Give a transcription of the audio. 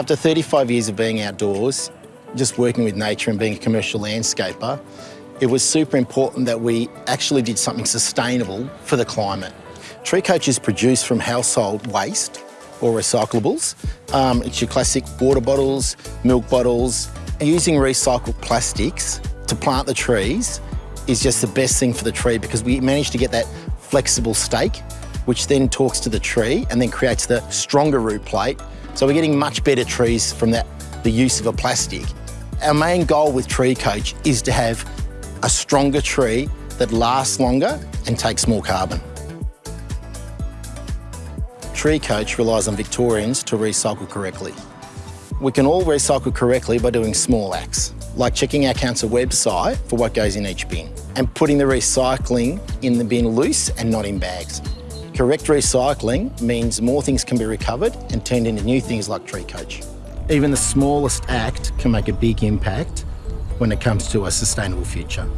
After 35 years of being outdoors, just working with nature and being a commercial landscaper, it was super important that we actually did something sustainable for the climate. Tree Coach is produced from household waste or recyclables. Um, it's your classic water bottles, milk bottles. Using recycled plastics to plant the trees is just the best thing for the tree because we managed to get that flexible stake, which then talks to the tree and then creates the stronger root plate. So we're getting much better trees from that, the use of a plastic. Our main goal with Tree Coach is to have a stronger tree that lasts longer and takes more carbon. Tree Coach relies on Victorians to recycle correctly. We can all recycle correctly by doing small acts, like checking our council website for what goes in each bin and putting the recycling in the bin loose and not in bags. Correct recycling means more things can be recovered and turned into new things like Tree Coach. Even the smallest act can make a big impact when it comes to a sustainable future.